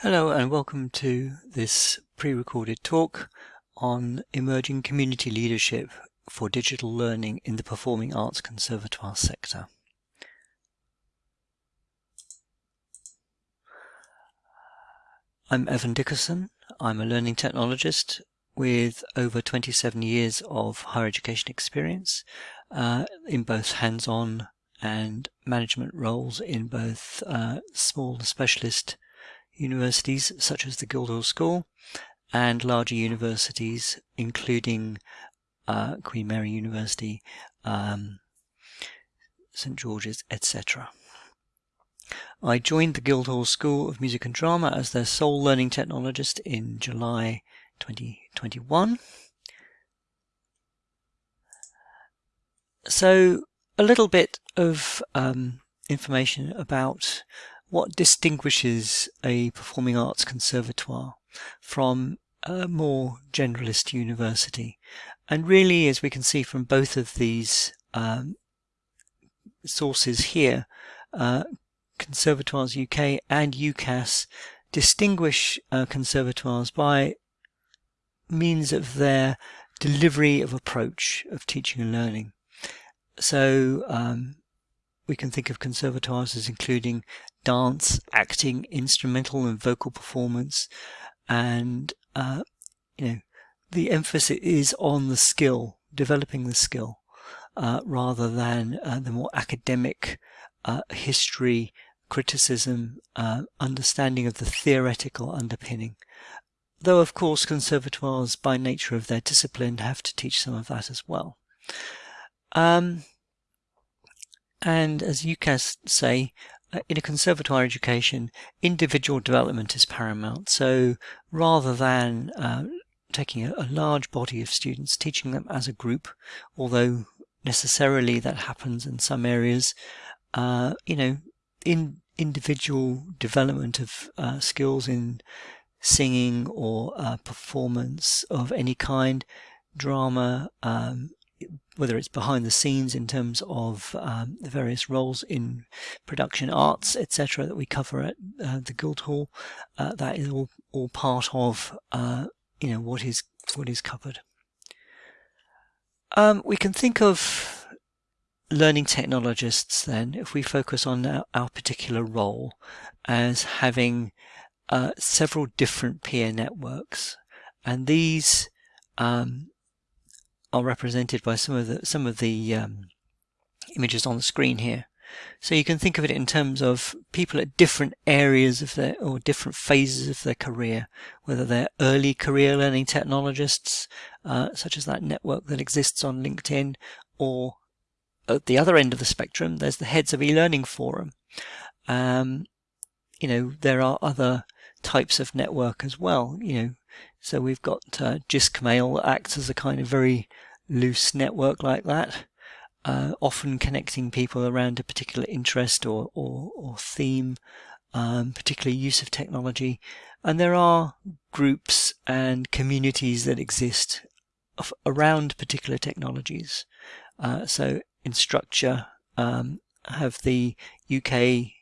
Hello and welcome to this pre-recorded talk on emerging community leadership for digital learning in the Performing Arts Conservatoire sector. I'm Evan Dickerson. I'm a learning technologist with over 27 years of higher education experience uh, in both hands-on and management roles in both uh, small specialist universities such as the Guildhall School and larger universities including uh, Queen Mary University, um, St George's, etc. I joined the Guildhall School of Music and Drama as their sole learning technologist in July 2021. So a little bit of um, information about what distinguishes a performing arts conservatoire from a more generalist university? And really, as we can see from both of these um, sources here, uh, Conservatoires UK and UCAS distinguish uh, conservatoires by means of their delivery of approach of teaching and learning. So um, we can think of conservatoires as including dance, acting, instrumental and vocal performance, and uh, you know the emphasis is on the skill, developing the skill, uh, rather than uh, the more academic uh, history, criticism, uh, understanding of the theoretical underpinning. Though, of course, conservatoires, by nature of their discipline, have to teach some of that as well. Um, and as UCAS say, uh, in a conservatoire education, individual development is paramount. So rather than uh, taking a, a, large body of students, teaching them as a group, although necessarily that happens in some areas, uh, you know, in individual development of uh, skills in singing or uh, performance of any kind, drama, um, whether it's behind the scenes in terms of um, the various roles in production arts, etc., that we cover at uh, the Guildhall, uh, that is all, all part of uh, you know what is what is covered. Um, we can think of learning technologists then, if we focus on our, our particular role, as having uh, several different peer networks, and these um, are represented by some of the some of the um, images on the screen here. So you can think of it in terms of people at different areas of their or different phases of their career, whether they're early career learning technologists, uh, such as that network that exists on LinkedIn, or at the other end of the spectrum, there's the Heads of E-Learning Forum. Um, you know, there are other types of network as well. You know, so we've got uh, JISC acts as a kind of very loose network like that, uh, often connecting people around a particular interest or, or, or theme, um, particular use of technology. And there are groups and communities that exist of, around particular technologies. Uh, so Instructure um, have the UK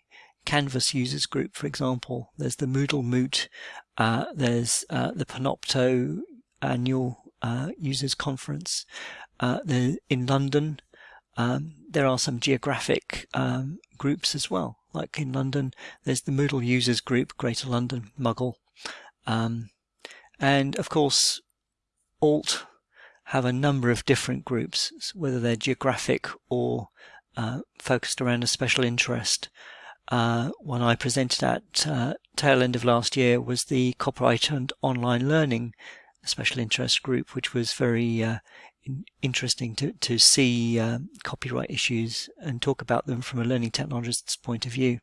Canvas users group, for example. There's the Moodle Moot. Uh, there's uh, the Panopto annual uh, users conference. Uh, in London, um, there are some geographic um, groups as well. Like in London, there's the Moodle users group, Greater London, Muggle. Um, and of course, Alt have a number of different groups, whether they're geographic or uh, focused around a special interest. Uh, one I presented at uh, tail end of last year was the copyright and online learning special interest group, which was very uh, in interesting to, to see um, copyright issues and talk about them from a learning technologist's point of view.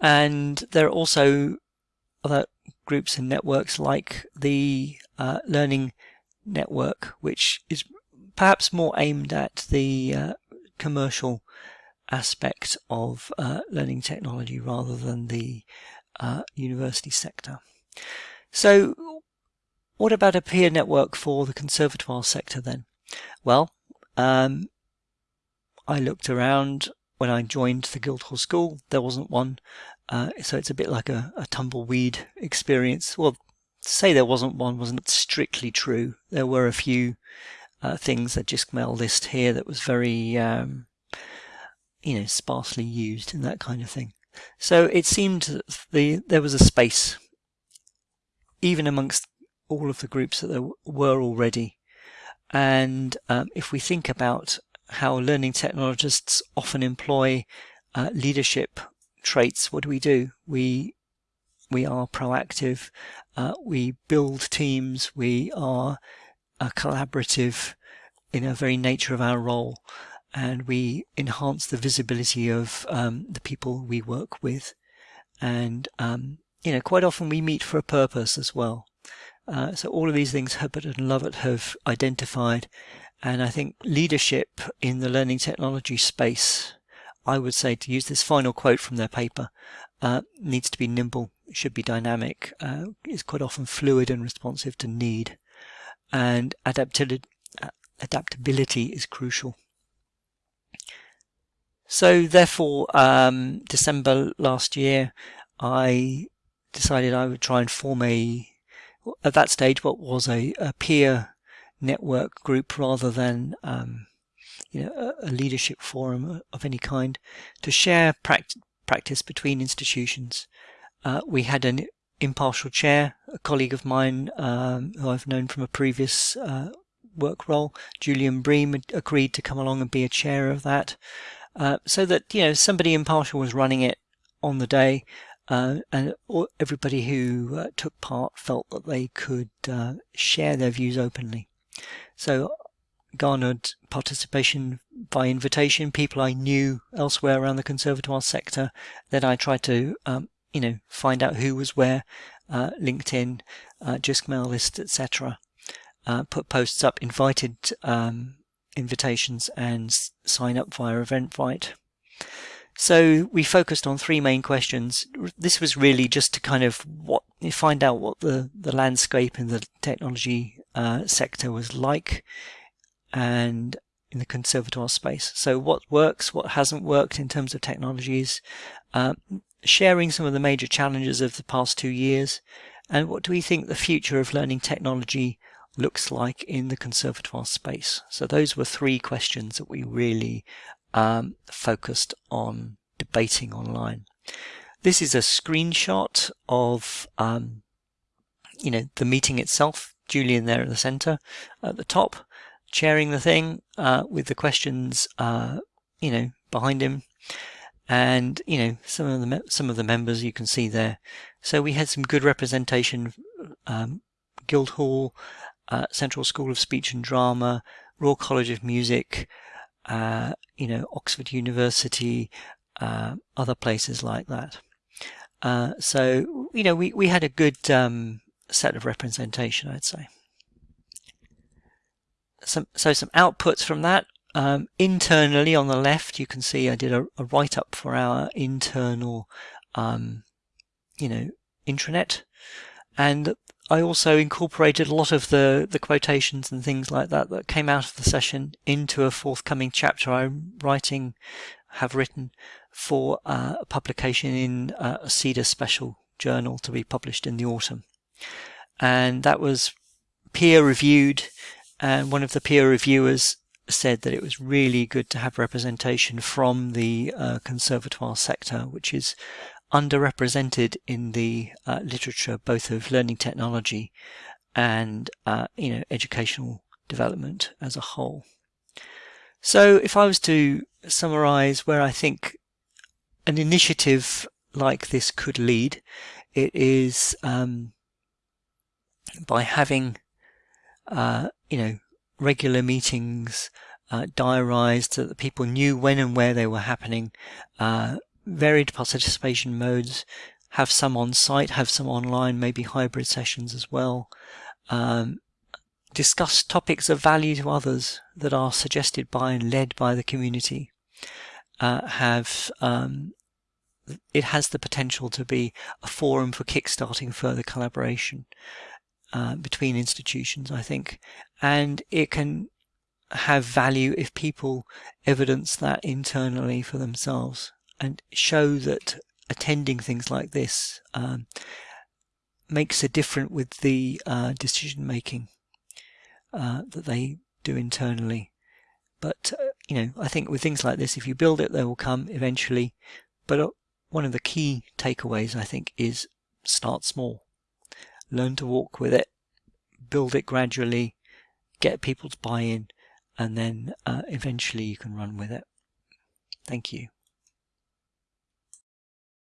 And there are also other groups and networks like the uh, Learning Network, which is perhaps more aimed at the uh, commercial aspect of uh, learning technology rather than the uh, university sector. So what about a peer network for the conservatoire sector then? Well, um, I looked around when I joined the Guildhall School. There wasn't one. Uh, so it's a bit like a, a tumbleweed experience. Well, say there wasn't one wasn't strictly true. There were a few uh, things that just JISC list here that was very, um, you know, sparsely used and that kind of thing. So it seemed that the there was a space, even amongst all of the groups that there were already. And um, if we think about how learning technologists often employ uh, leadership traits, what do we do? We we are proactive, uh, we build teams, we are collaborative in a very nature of our role, and we enhance the visibility of um, the people we work with. And um, you know, quite often we meet for a purpose as well. Uh, so all of these things Herbert and Lovett have identified, and I think leadership in the learning technology space, I would say to use this final quote from their paper, uh, needs to be nimble, should be dynamic, uh, is quite often fluid and responsive to need, and adaptability, adaptability is crucial. So therefore, um, December last year, I decided I would try and form a, at that stage, what was a, a peer network group rather than um, you know, a, a, leadership forum of any kind to share pract practice between institutions. Uh, we had an impartial chair, a colleague of mine um, who I've known from a previous uh, work role, Julian Bream, agreed to come along and be a chair of that, uh, so that you know somebody impartial was running it on the day, uh, and everybody who uh, took part felt that they could uh, share their views openly. So garnered participation by invitation, people I knew elsewhere around the conservatoire sector. Then I tried to um, you know, find out who was where, uh, LinkedIn, uh, JISC mail list, etc. Uh, put posts up, invited um, invitations, and sign up via Eventbrite. So we focused on three main questions. This was really just to kind of what find out what the the landscape in the technology uh, sector was like, and in the conservatoire space. So what works, what hasn't worked in terms of technologies, uh, sharing some of the major challenges of the past two years, and what do we think the future of learning technology looks like in the conservatoire space? So those were three questions that we really um, focused on debating online. This is a screenshot of um, you know the meeting itself. Julian there in the center at the top, chairing the thing uh, with the questions uh, you know behind him and you know some of the some of the members you can see there. So we had some good representation. Um, Guildhall, uh, Central School of Speech and Drama, Royal College of Music, uh, you know Oxford University, uh, other places like that. Uh, so you know we we had a good um, set of representation, I'd say. Some so some outputs from that. Um, internally on the left, you can see I did a, a write-up for our internal, um, you know, intranet. And I also incorporated a lot of the, the quotations and things like that that came out of the session into a forthcoming chapter I'm writing, have written for uh, a publication in uh, a SEDA special journal to be published in the autumn. And that was peer reviewed and one of the peer reviewers said that it was really good to have representation from the uh, conservatoire sector, which is underrepresented in the uh, literature, both of learning technology and uh, you know educational development as a whole. So, if I was to summarize where I think an initiative like this could lead, it is um, by having uh, you know regular meetings uh, diarized so that people knew when and where they were happening, uh, varied participation modes, have some on site, have some online, maybe hybrid sessions as well. Um, discuss topics of value to others that are suggested by and led by the community. Uh, have um, it has the potential to be a forum for kickstarting further collaboration uh, between institutions, I think, and it can have value if people evidence that internally for themselves and show that attending things like this um, makes a difference with the uh, decision making uh, that they do internally. But, uh, you know, I think with things like this, if you build it, they will come eventually. But uh, one of the key takeaways, I think, is start small. Learn to walk with it, build it gradually, get people to buy in, and then uh, eventually you can run with it. Thank you.